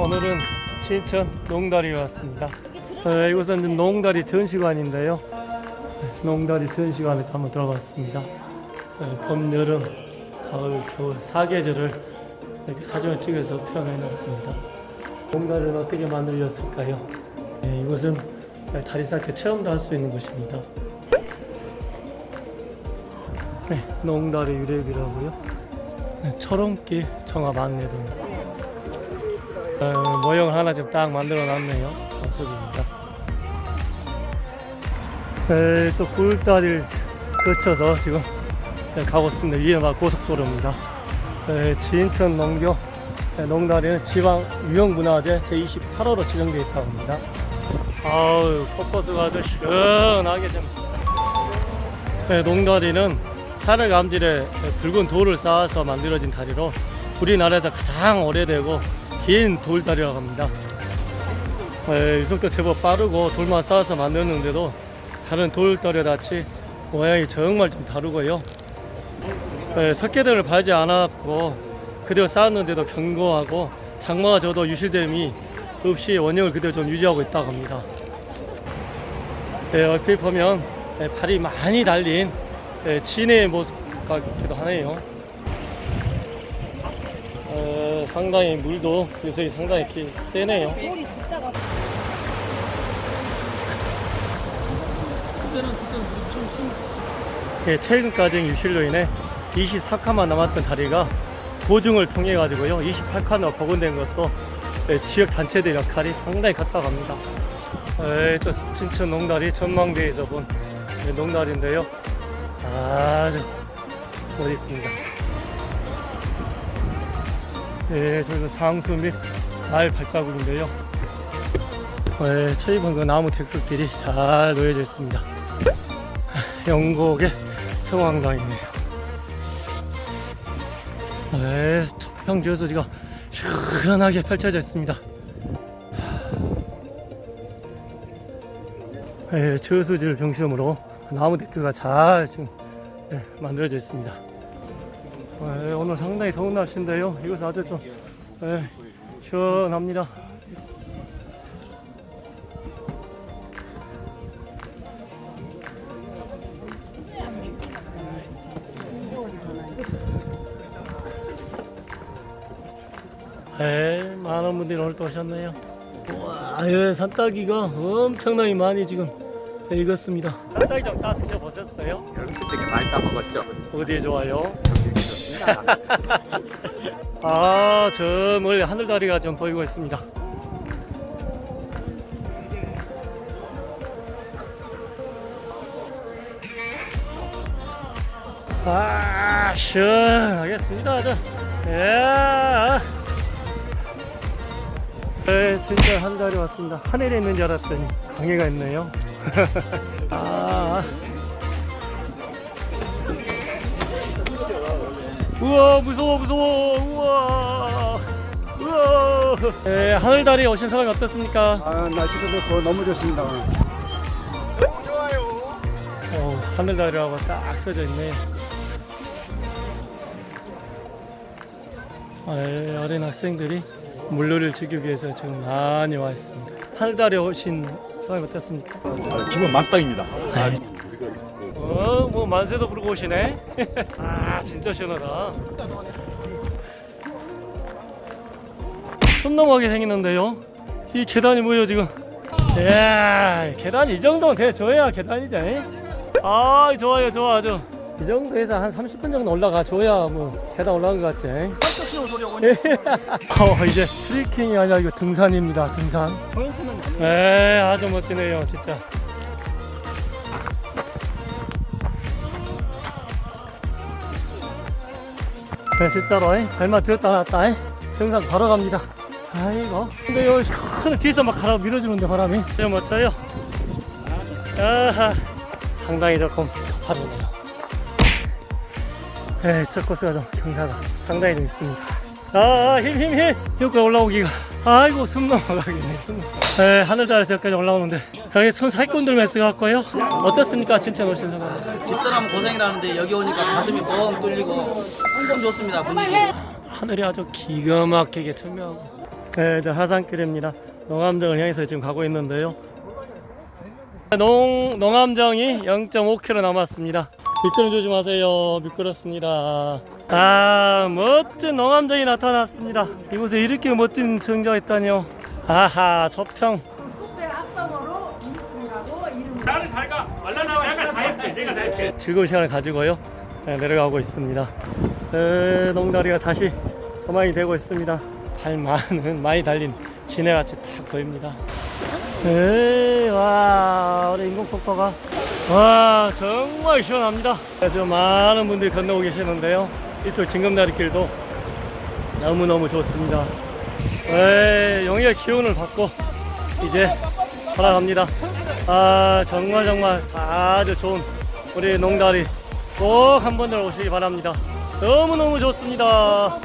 오늘은 진천 농다리에 왔습니다. 어, 이곳은 농다리 전시관인데요. 네, 농다리 전시관에 한번 들어봤습니다. 어, 봄, 여름, 가을, 겨울 사계절을 이렇게 사진을 찍어서 표현해 놨습니다. 농다리는 어떻게 만들어졌을까요? 네, 이곳은 다리 쌓기 체험도 할 수 있는 곳입니다. 네, 농다리 유래비라고요. 네, 철옹길 정합 안내도입니다. 어, 모형을 하나 좀딱 만들어 놨네요. 모습입니다. 네, 또 굴다리를 거쳐서 지금 네, 가고 있습니다. 위에 막 고속도로입니다. 네, 진천 농교 네, 농다리는 지방 유형문화재 제28호로 지정되어 있다고 합니다. 아우, 포커스가 아주 시원하게 좀. 네, 농다리는 산을 감질해 붉은 돌을 쌓아서 만들어진 다리로 우리나라에서 가장 오래되고 긴 돌다리라고 합니다. 에, 유속도 제법 빠르고 돌만 쌓아서 만드는데도 다른 돌다리 같이 모양이 정말 좀 다르고요. 에, 석계등을 밟지 않았고 그대로 쌓았는데도 견고하고 장마가 져도 유실됨이 없이 원형을 그대로 좀 유지하고 있다고 합니다. 에, 얼핏 보면 에, 발이 많이 달린 에, 진의 모습 같기도 하네요. 상당히 물도 요새 상당히 기, 세네요. 예, 최근까지 유실로 인해 24칸만 남았던 다리가 보증을 통해 가지고요 28칸으로 복원된 것도 예, 지역 단체들 역할이 상당히 컸다고 합니다. 예, 저 진천 농다리 전망대에서 본 예, 농다리인데요. 아주 멋있습니다. 예, 저기서 장수 및말 발자국인데요. 예, 최근 그 나무 데크길이 잘 놓여져 있습니다. 영곡의 성황당이네요. 예, 초평 저수지가 시원하게 펼쳐져 있습니다. 예, 저수지를 중심으로 나무 데크가 잘 지금 예, 만들어져 있습니다. 예, 오늘 상당히 더운 날씨인데요. 이곳은 아주 좀 예, 시원합니다. 예, 많은 분들이 오늘 또 오셨네요. 와, 예, 산딸기가 엄청나게 많이 지금 예, 익었습니다. 산딸기 좀다 드셔보셨어요? 솔직히 많이 따 먹었죠. 어디에 좋아요? 아, 저 멀리 하늘다리가 좀 보이고 있습니다. 아, 시원하겠습니다. 저. 예. 네, 진짜 하늘다리 왔습니다. 하늘에 있는 줄 알았더니 강해가 있네요. 아. 우와 무서워 무서워 우와 우와 네, 하늘다리 오신 소감이 어떻습니까? 아, 날씨도 좋고 너무 좋습니다. 오늘. 어, 하늘다리라고 딱 써져 있네 네, 어린 학생들이 물놀이를 즐기기 위해서 지금 많이 와 있습니다 하늘다리 오신 소감이 어떻습니까? 기분 만땅입니다. 어, 뭐 만세도 부르고 오시네. 아, 진짜 시원하다. 손 넘어가게 생겼는데요. 이 계단이 뭐예요 지금? 이야, 계단 이 정도는 돼줘야 계단이죠. 아, 좋아요, 좋아, 아주. 이 정도에서 한 30분 정도 올라가 줘야 뭐 계단 올라간 것 같지. 어, 이제 트레킹이 아니라 이거 등산입니다. 등산. 네, 아주 멋지네요, 진짜. 네, 진짜로 이. 발만 들었다 놨다 이. 정상 바로 갑니다 아이고 근데 여기 큰 뒤에서 막 가라 밀어주는데 바람이 진짜 멋져요 아하 상당히 조금 가파르네요 네, 첫 코스가 좀 경사가 상당히 좀 있습니다 아, 힘, 힘, 힘! 여기까지 올라오기가. 아이고, 숨 넘어가겠네, 숨. 네, 하늘자리에서 여기까지 올라오는데. 여기 손 사기꾼들 메스 같고요. 어떻습니까, 진짜 오신 소감? 집사람 고생이라는데 여기 오니까 가슴이 뻥 뚫리고 엄청 좋습니다 분위기 하늘이 아주 기가 막히게 투명하고 네, 저 하산길입니다. 농암정을 향해서 지금 가고 있는데요. 농, 농암정이 0.5km 남았습니다. 미끄럼 조심하세요. 미끄럽습니다. 아, 멋진 농암정이 나타났습니다. 이곳에 이렇게 멋진 정자가 있다니요. 아하, 저평. 즐거운 시간을 가지고요. 네, 내려가고 있습니다. 에, 농다리가 다시 조망이 되고 있습니다. 발 많은 많이 달린 지네같이 딱 보입니다. 에이, 와, 우리 인공폭포가 와 정말 시원합니다. 지금 많은 분들이 건너고 계시는데요. 이쪽 징검다리 길도 너무 너무 좋습니다. 에이, 용의 기운을 받고 이제 돌아갑니다. 아 정말 정말 아주 좋은 우리 농다리 꼭 한 번 들 오시기 바랍니다. 너무 너무 좋습니다.